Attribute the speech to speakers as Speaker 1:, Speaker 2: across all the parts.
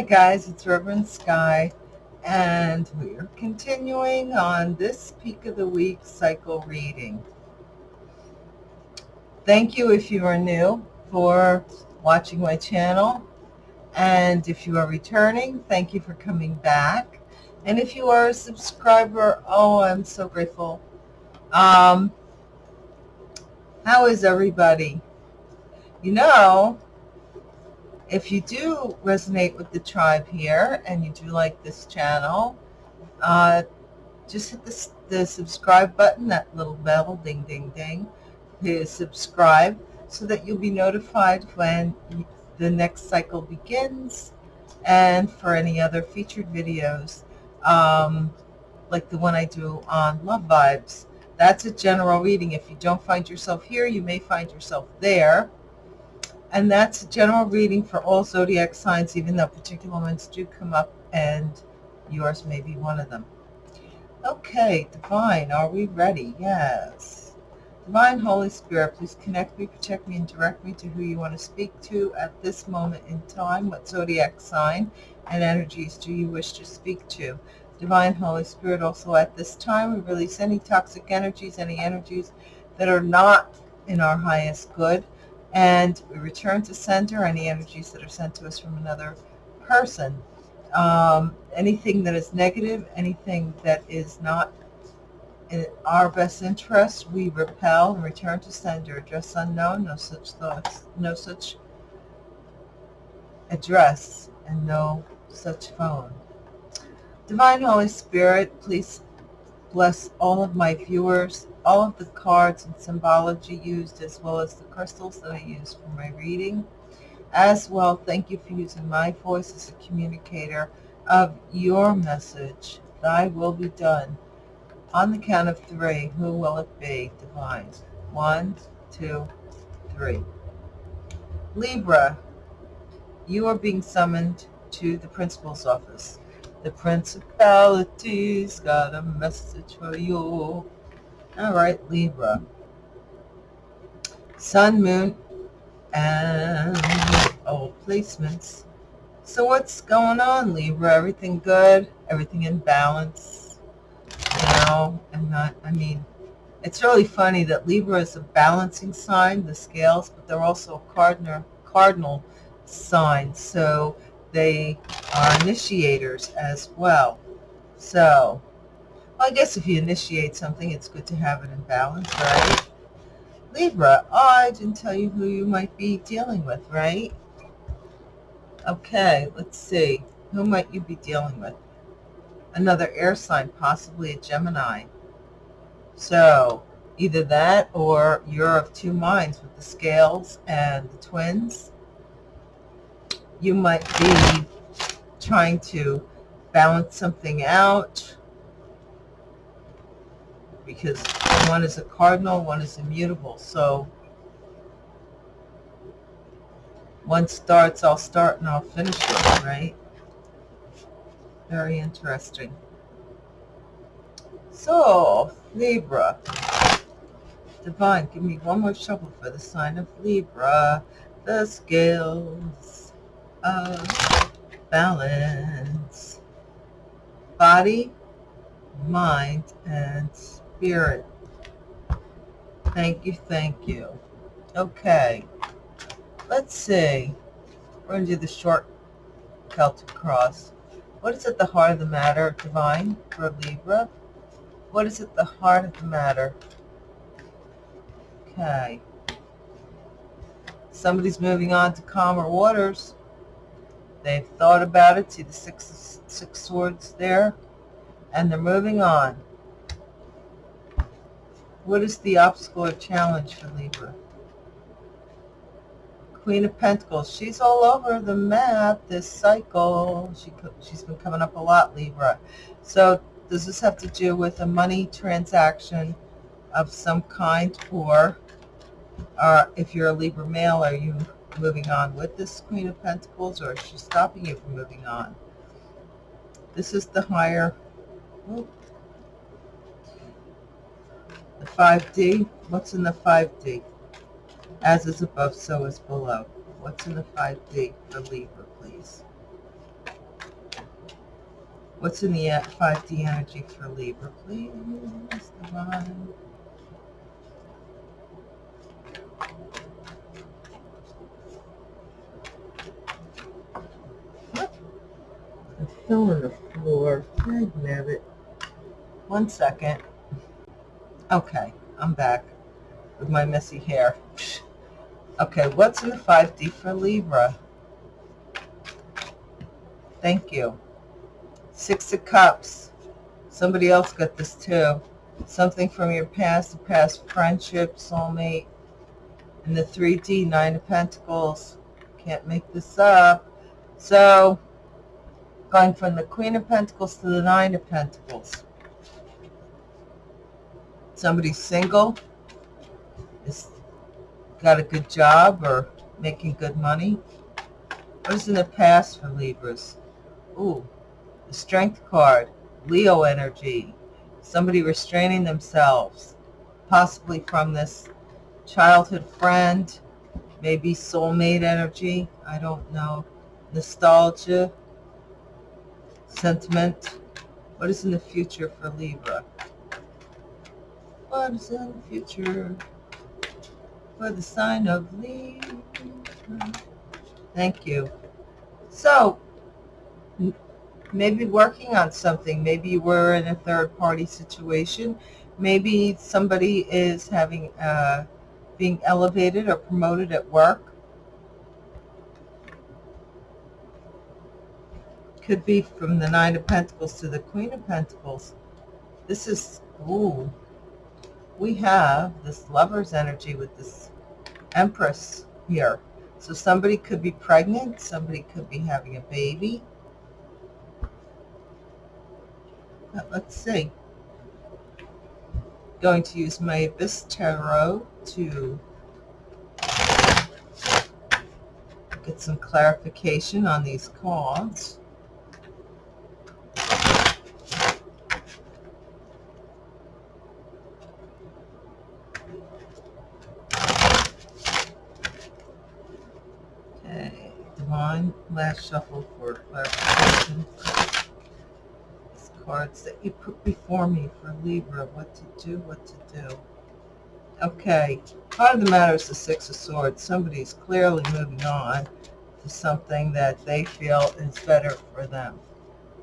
Speaker 1: Hi guys, it's Reverend Sky and we are continuing on this peak of the week cycle reading. Thank you if you are new for watching my channel and if you are returning, thank you for coming back. And if you are a subscriber, oh, I'm so grateful. Um, how is everybody? You know, if you do resonate with the tribe here and you do like this channel, uh, just hit the, the subscribe button, that little bell, ding, ding, ding, to subscribe so that you'll be notified when the next cycle begins and for any other featured videos, um, like the one I do on Love Vibes. That's a general reading. If you don't find yourself here, you may find yourself there and that's a general reading for all zodiac signs, even though particular ones do come up and yours may be one of them. Okay, Divine, are we ready? Yes. Divine Holy Spirit, please connect me, protect me, and direct me to who you want to speak to at this moment in time. What zodiac sign and energies do you wish to speak to? Divine Holy Spirit, also at this time, we release any toxic energies, any energies that are not in our highest good and we return to sender any energies that are sent to us from another person. Um, anything that is negative, anything that is not in our best interest, we repel and return to sender. Address unknown, no such thoughts, no such address, and no such phone. Divine Holy Spirit, please bless all of my viewers all of the cards and symbology used as well as the crystals that I use for my reading. As well, thank you for using my voice as a communicator of your message. Thy will be done. On the count of three, who will it be? Divine. One, two, three. Libra, you are being summoned to the principal's office. The principality's got a message for you. All right, Libra. Sun, Moon, and oh, placements. So what's going on, Libra? Everything good? Everything in balance? You know, and not, I mean, it's really funny that Libra is a balancing sign, the scales, but they're also a cardinal, cardinal sign. So they are initiators as well. So well, I guess if you initiate something, it's good to have it in balance, right? Libra, oh, I didn't tell you who you might be dealing with, right? Okay, let's see. Who might you be dealing with? Another air sign, possibly a Gemini. So, either that or you're of two minds with the scales and the twins. You might be trying to balance something out because one is a cardinal, one is immutable. So one starts, I'll start and I'll finish it, right? Very interesting. So, Libra. Divine, give me one more shuffle for the sign of Libra. The scales of balance. Body, mind, and Spirit. Thank you, thank you. Okay. Let's see. We're going to do the short Celtic cross. What is at the heart of the matter, Divine, for Libra? What is at the heart of the matter? Okay. Somebody's moving on to calmer waters. They've thought about it. See the six, six swords there? And they're moving on. What is the obstacle or challenge for Libra? Queen of Pentacles. She's all over the map this cycle. She, she's been coming up a lot, Libra. So does this have to do with a money transaction of some kind or uh, if you're a Libra male, are you moving on with this Queen of Pentacles or is she stopping you from moving on? This is the higher, 5D, what's in the 5D? As is above, so is below. What's in the 5D for Libra, please? What's in the uh, 5D energy for Libra, please, Divine? I'm feeling the floor. I have it. One second. Okay, I'm back with my messy hair. Okay, what's in the 5D for Libra? Thank you. Six of Cups. Somebody else got this too. Something from your past, a past friendship, soulmate. And the 3D, Nine of Pentacles. Can't make this up. So, going from the Queen of Pentacles to the Nine of Pentacles. Somebody single is got a good job or making good money. What is in the past for Libras? Ooh, the Strength card, Leo energy. Somebody restraining themselves, possibly from this childhood friend, maybe soulmate energy. I don't know. Nostalgia, sentiment. What is in the future for Libra? What is in the future for the sign of Libra? Thank you. So, maybe working on something. Maybe you were in a third party situation. Maybe somebody is having, uh, being elevated or promoted at work. Could be from the Nine of Pentacles to the Queen of Pentacles. This is, ooh, we have this lover's energy with this Empress here. So somebody could be pregnant. Somebody could be having a baby. let's see. Going to use my Abyss Tarot to get some clarification on these cards. Okay, Divine, last shuffle for clarification These cards that you put before me for Libra, what to do, what to do. Okay, part of the matter is the Six of Swords. Somebody's clearly moving on to something that they feel is better for them.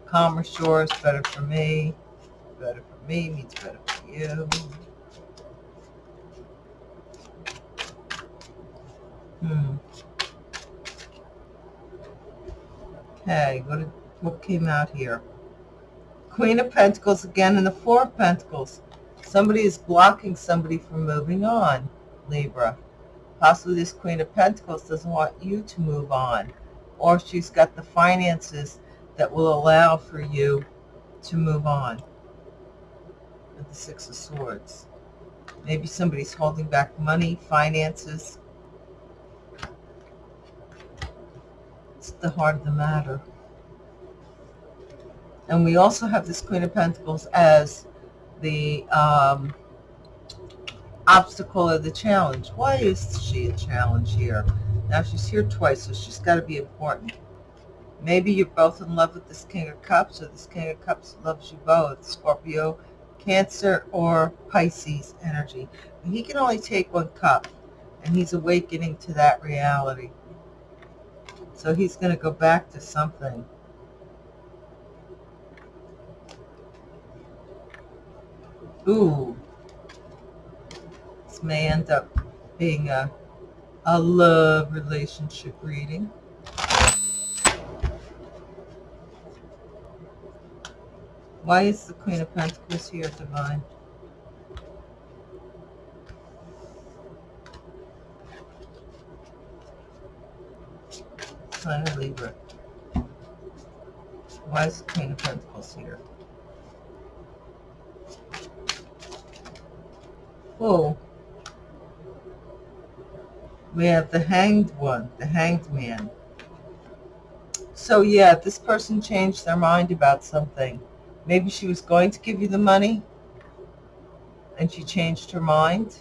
Speaker 1: Calmer shores, better for me. Better for me means better for you. Hmm. Okay, what, what came out here? Queen of Pentacles again and the Four of Pentacles. Somebody is blocking somebody from moving on, Libra. Possibly this Queen of Pentacles doesn't want you to move on. Or she's got the finances that will allow for you to move on. With the Six of Swords. Maybe somebody's holding back money, finances. The heart of the matter. And we also have this Queen of Pentacles as the um, obstacle or the challenge. Why is she a challenge here? Now she's here twice, so she's got to be important. Maybe you're both in love with this King of Cups, or this King of Cups loves you both. Scorpio, Cancer, or Pisces energy. He can only take one cup, and he's awakening to that reality. So he's going to go back to something. Ooh. This may end up being a, a love relationship reading. Why is the Queen of Pentacles here, Divine? Sign of Libra. Why is the Queen of Pentacles here? Oh, we have the hanged one, the hanged man. So yeah, this person changed their mind about something. Maybe she was going to give you the money and she changed her mind.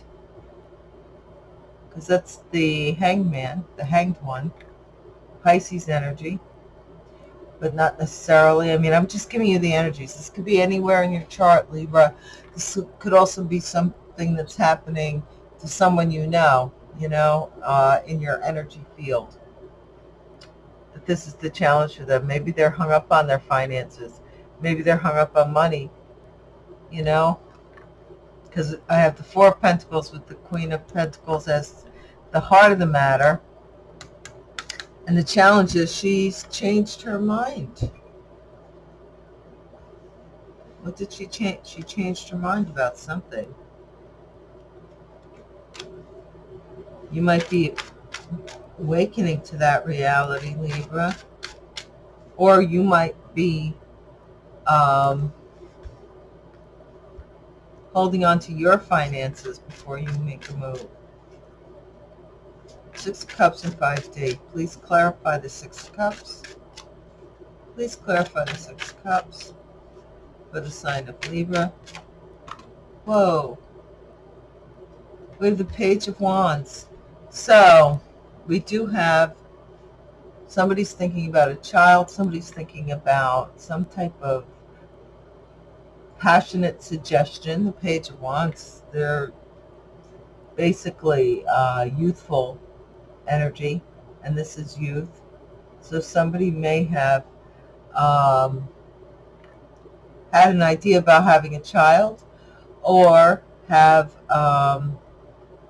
Speaker 1: Because that's the hanged man, the hanged one, Pisces energy. but not necessarily. I mean, I'm just giving you the energies. This could be anywhere in your chart, Libra. This could also be something that's happening to someone you know, you know, uh, in your energy field. But this is the challenge for them. Maybe they're hung up on their finances. Maybe they're hung up on money, you know, because I have the Four of Pentacles with the Queen of Pentacles as the heart of the matter. And the challenge is she's changed her mind. What did she change? She changed her mind about something. You might be awakening to that reality, Libra. Or you might be um, holding on to your finances before you make a move. Six Cups and 5D. Please clarify the Six Cups. Please clarify the Six Cups for the sign of Libra. Whoa. We have the Page of Wands. So, we do have somebody's thinking about a child, somebody's thinking about some type of passionate suggestion. The Page of Wands, they're basically uh, youthful energy, and this is youth. So somebody may have um, had an idea about having a child or have um,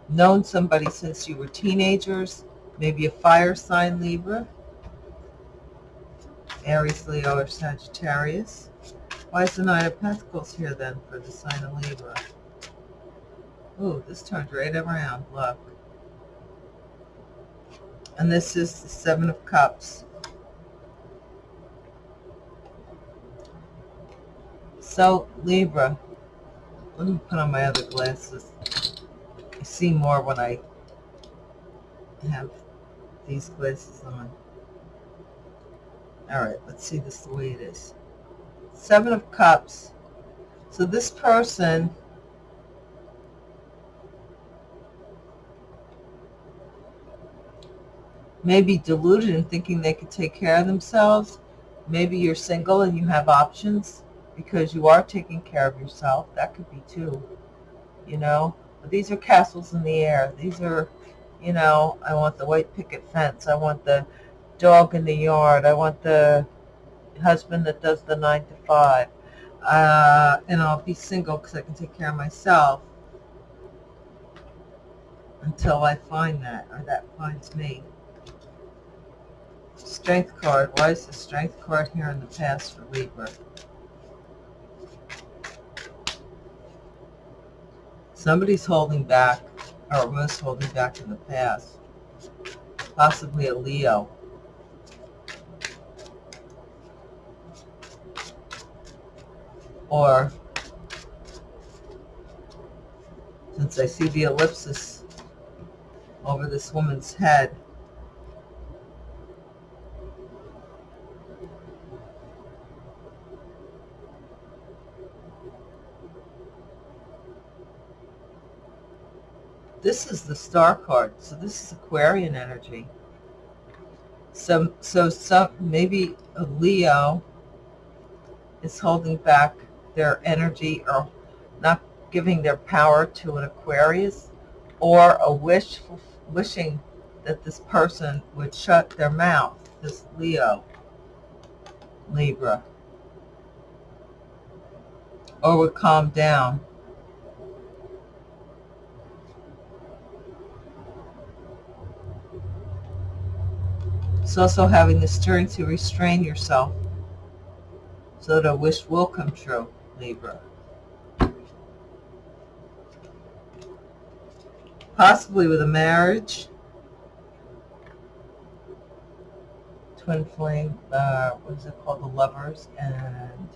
Speaker 1: known somebody since you were teenagers, maybe a fire sign Libra, Aries, Leo, or Sagittarius. Why is the Nine of Pentacles here then for the sign of Libra? Ooh, this turned right around, look. And this is the Seven of Cups. So, Libra, let me put on my other glasses. I see more when I have these glasses on. All right, let's see this the way it is. Seven of Cups. So this person maybe deluded in thinking they could take care of themselves. Maybe you're single and you have options because you are taking care of yourself. That could be too, you know. But these are castles in the air. These are, you know, I want the white picket fence. I want the dog in the yard. I want the husband that does the nine to five. Uh, and I'll be single because I can take care of myself until I find that or that finds me. Strength card. Why is the strength card here in the past for Libra? Somebody's holding back, or was holding back in the past. Possibly a Leo. Or, since I see the ellipsis over this woman's head, This is the star card, so this is Aquarian energy. So, so some maybe a Leo is holding back their energy or not giving their power to an Aquarius, or a wish wishing that this person would shut their mouth. This Leo, Libra, or would calm down. It's also having the strength to restrain yourself so that a wish will come true, Libra. Possibly with a marriage. Twin flame, uh, what is it called? The lovers. And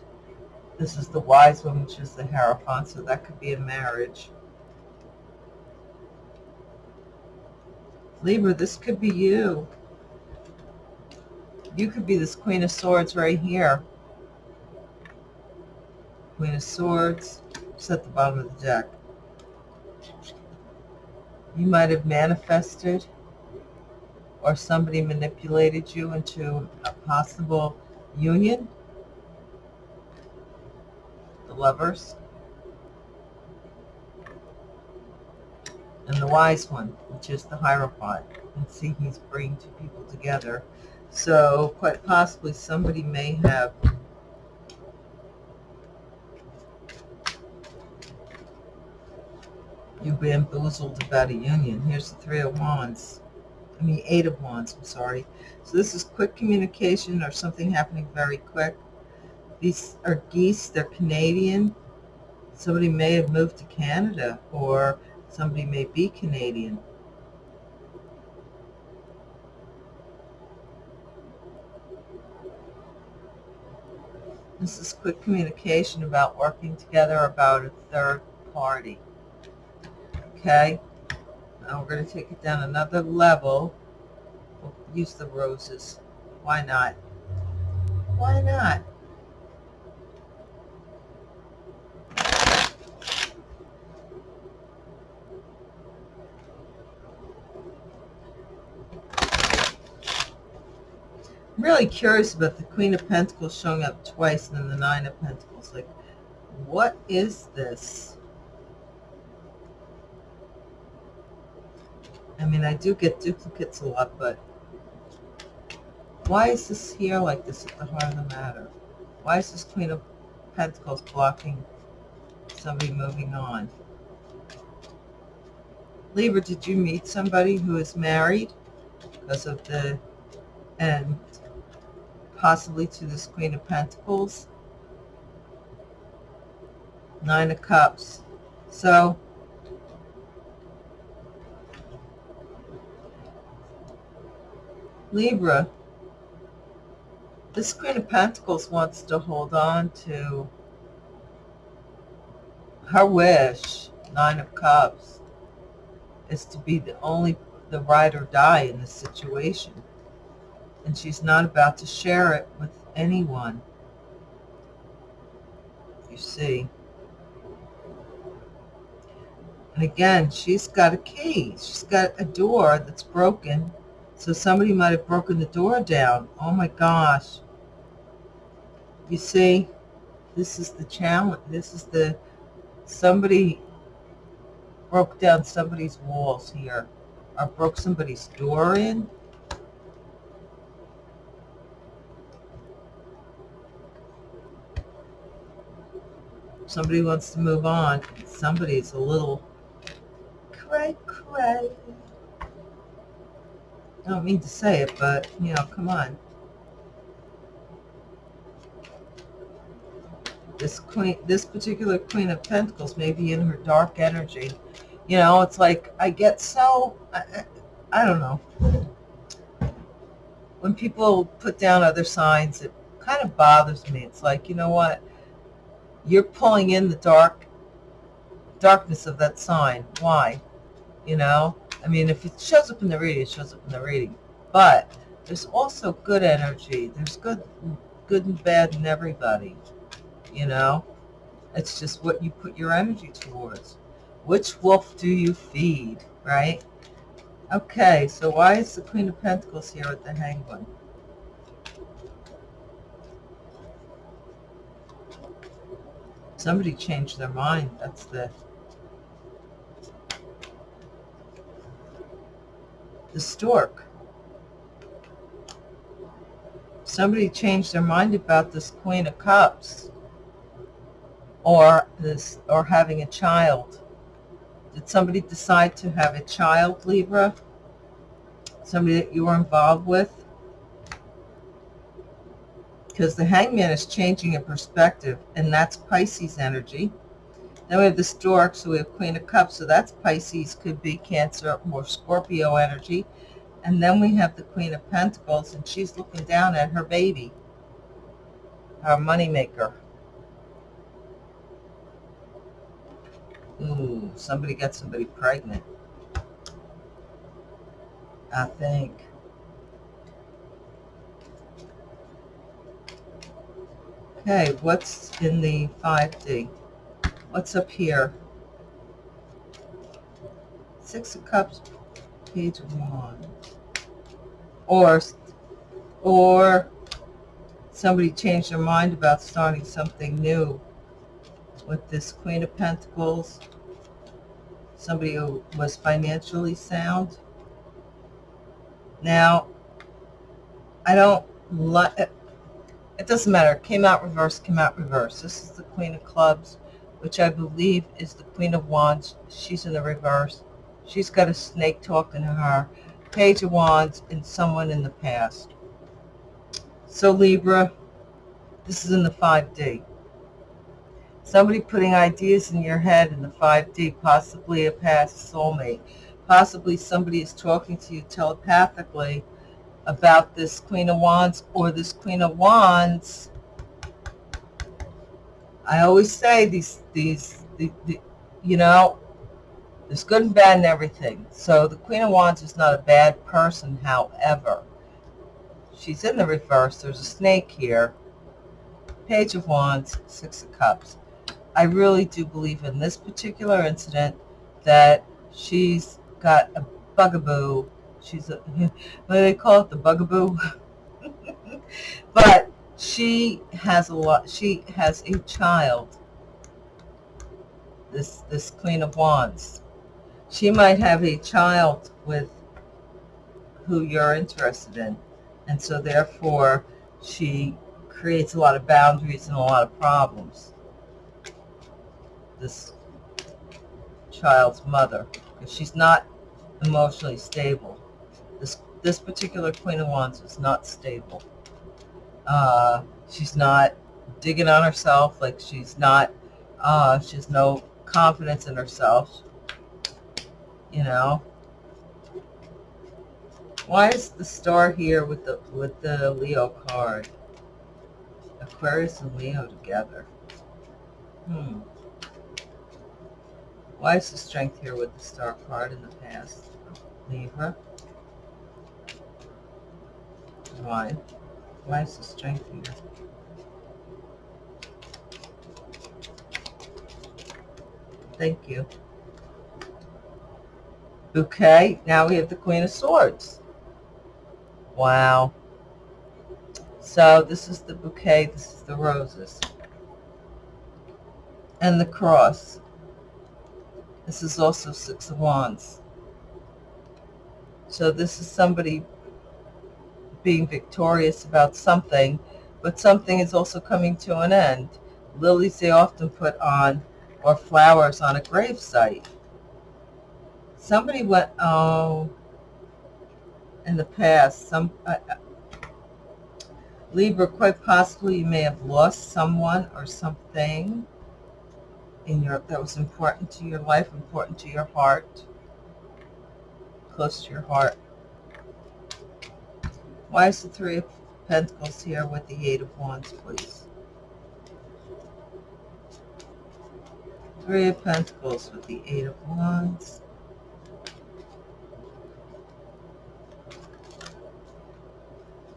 Speaker 1: this is the wise one, which is the Hierophant, so that could be a marriage. Libra, this could be you. You could be this Queen of Swords right here. Queen of Swords, just at the bottom of the deck. You might have manifested or somebody manipulated you into a possible union, the lovers, and the wise one, which is the Hierophant. And see, he's bringing two people together. So quite possibly somebody may have you bamboozled about a union. Here's the Three of Wands. I mean, Eight of Wands, I'm sorry. So this is quick communication or something happening very quick. These are geese. They're Canadian. Somebody may have moved to Canada or somebody may be Canadian. This is quick communication about working together about a third party. Okay? Now we're going to take it down another level. We'll use the roses. Why not? Why not? I'm really curious about the Queen of Pentacles showing up twice and then the Nine of Pentacles. Like, what is this? I mean, I do get duplicates a lot, but why is this here like this at the heart of the matter? Why is this Queen of Pentacles blocking somebody moving on? Libra, did you meet somebody who is married because of the, and possibly to this Queen of Pentacles? Nine of Cups. So, Libra, this Queen of Pentacles wants to hold on to her wish, Nine of Cups, is to be the only, the ride or die in this situation. And she's not about to share it with anyone. You see. And again, she's got a key. She's got a door that's broken so somebody might have broken the door down. Oh my gosh. You see, this is the challenge. This is the, somebody broke down somebody's walls here or broke somebody's door in. Somebody wants to move on. Somebody's a little cray cray. I don't mean to say it, but, you know, come on. This queen, this particular Queen of Pentacles may be in her dark energy. You know, it's like I get so, I, I don't know. When people put down other signs, it kind of bothers me. It's like, you know what? You're pulling in the dark, darkness of that sign. Why? You know? I mean, if it shows up in the reading, it shows up in the reading. But there's also good energy. There's good, good and bad in everybody. You know, it's just what you put your energy towards. Which wolf do you feed, right? Okay, so why is the Queen of Pentacles here with the Hangman? Somebody changed their mind. That's the the stork. Somebody changed their mind about this Queen of Cups or this or having a child. Did somebody decide to have a child, Libra? Somebody that you were involved with? Because the hangman is changing a perspective, and that's Pisces energy. Then we have the stork, so we have Queen of Cups, so that's Pisces, could be Cancer or Scorpio energy. And then we have the Queen of Pentacles, and she's looking down at her baby, her moneymaker. Ooh, somebody got somebody pregnant. I think. Okay, what's in the 5D? What's up here? Six of Cups, Page of Wands. Or, or somebody changed their mind about starting something new with this Queen of Pentacles. Somebody who was financially sound. Now, I don't like it. Doesn't matter. Came out reverse, came out reverse. This is the Queen of Clubs, which I believe is the Queen of Wands. She's in the reverse. She's got a snake talking to her. Page of Wands and someone in the past. So Libra, this is in the 5D. Somebody putting ideas in your head in the 5D, possibly a past soulmate. Possibly somebody is talking to you telepathically about this Queen of Wands or this Queen of Wands. I always say these, these, the, the, you know, there's good and bad in everything. So the Queen of Wands is not a bad person, however. She's in the reverse. There's a snake here. Page of Wands, Six of Cups. I really do believe in this particular incident that she's got a bugaboo. She's a, what do they call it? The bugaboo? but she has a lot, she has a child. This, this Queen of Wands she might have a child with who you're interested in. And so therefore she creates a lot of boundaries and a lot of problems. This child's mother, because she's not emotionally stable. This particular Queen of Wands is not stable. Uh, she's not digging on herself, like she's not, uh, she has no confidence in herself you know. Why is the star here with the with the Leo card? Aquarius and Leo together. Hmm. Why is the strength here with the star card in the past? Libra. Why? Why is the strength here? Thank you. Okay, now we have the Queen of Swords. Wow. So this is the bouquet, this is the roses. And the cross. This is also Six of Wands. So this is somebody being victorious about something, but something is also coming to an end. Lilies they often put on, or flowers on a gravesite somebody went, oh, in the past, some, uh, uh, Libra, quite possibly you may have lost someone or something in your, that was important to your life, important to your heart, close to your heart. Why is the Three of Pentacles here with the Eight of Wands, please? Three of Pentacles with the Eight of Wands.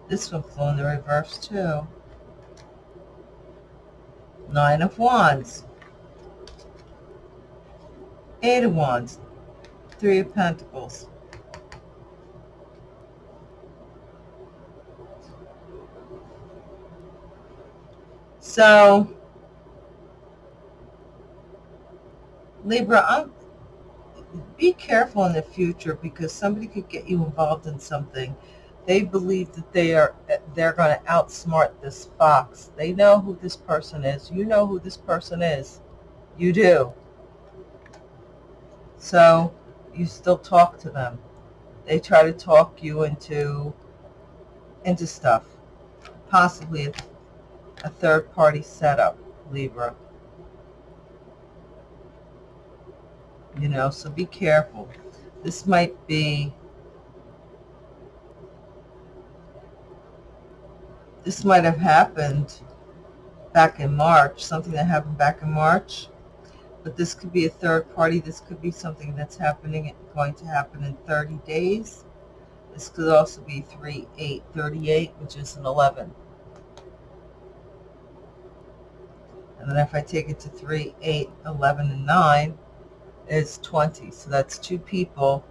Speaker 1: This one flew in the reverse too. Nine of Wands. Eight of Wands. Three of Pentacles. So, Libra, I'm, be careful in the future because somebody could get you involved in something they believe that they are they're going to outsmart this fox. They know who this person is. You know who this person is. You do. So you still talk to them. They try to talk you into into stuff. Possibly a, a third party setup, Libra. You know, so be careful. This might be this might have happened back in March, something that happened back in March. But this could be a third party. This could be something that's happening, going to happen in 30 days. This could also be 3, 8, 38, which is an 11. And then if I take it to 3, 8, 11, and 9, it's 20. So that's two people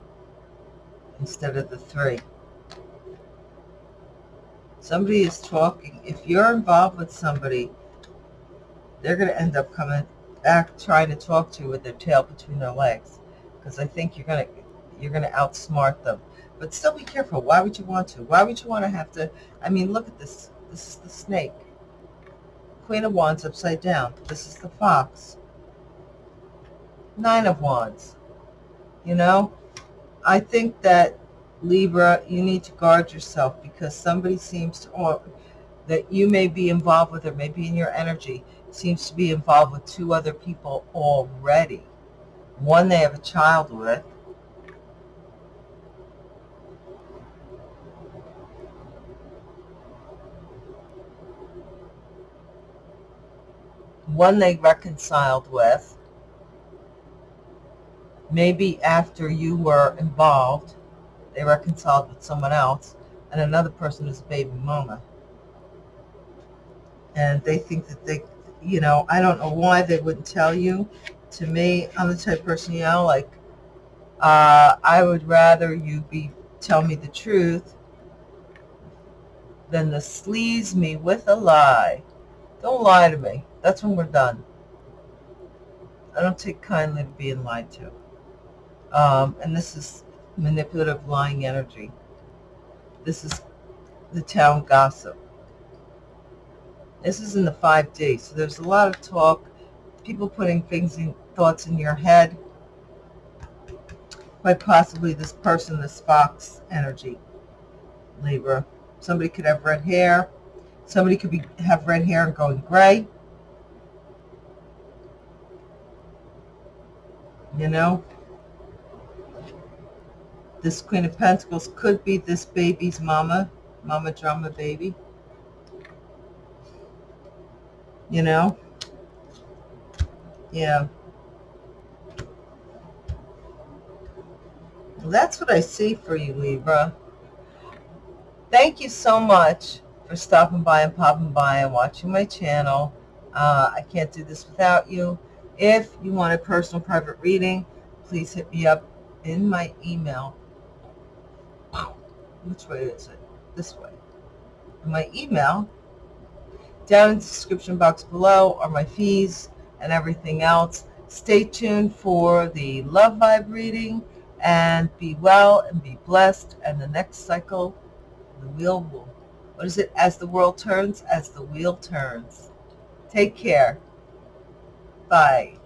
Speaker 1: instead of the three. Somebody is talking. If you're involved with somebody, they're going to end up coming back trying to talk to you with their tail between their legs. Because I think you're going to you're going to outsmart them. But still be careful. Why would you want to? Why would you want to have to? I mean, look at this. This is the snake. Queen of Wands upside down. This is the fox. Nine of Wands. You know, I think that Libra, you need to guard yourself because somebody seems to, or that you may be involved with or maybe in your energy, seems to be involved with two other people already. One they have a child with, one they reconciled with, maybe after you were involved, they reconciled with someone else, and another person is baby mama. And they think that they, you know, I don't know why they wouldn't tell you. To me, I'm the type of person, you know, like, uh, I would rather you be tell me the truth than to sleaze me with a lie. Don't lie to me. That's when we're done. I don't take kindly to being lied to. Um, and this is manipulative lying energy. This is the town gossip. This is in the 5D, so there's a lot of talk, people putting things in, thoughts in your head, quite possibly this person, this fox energy, Libra. Somebody could have red hair. Somebody could be have red hair and going gray. You know, this Queen of Pentacles could be this baby's mama, mama drama baby. You know? Yeah. Well, that's what I see for you, Libra. Thank you so much for stopping by and popping by and watching my channel. Uh, I can't do this without you. If you want a personal private reading, please hit me up in my email which way is it? This way. In my email, down in the description box below are my fees and everything else. Stay tuned for the love vibe reading and be well and be blessed. And the next cycle, the wheel will, what is it? As the world turns, as the wheel turns. Take care. Bye.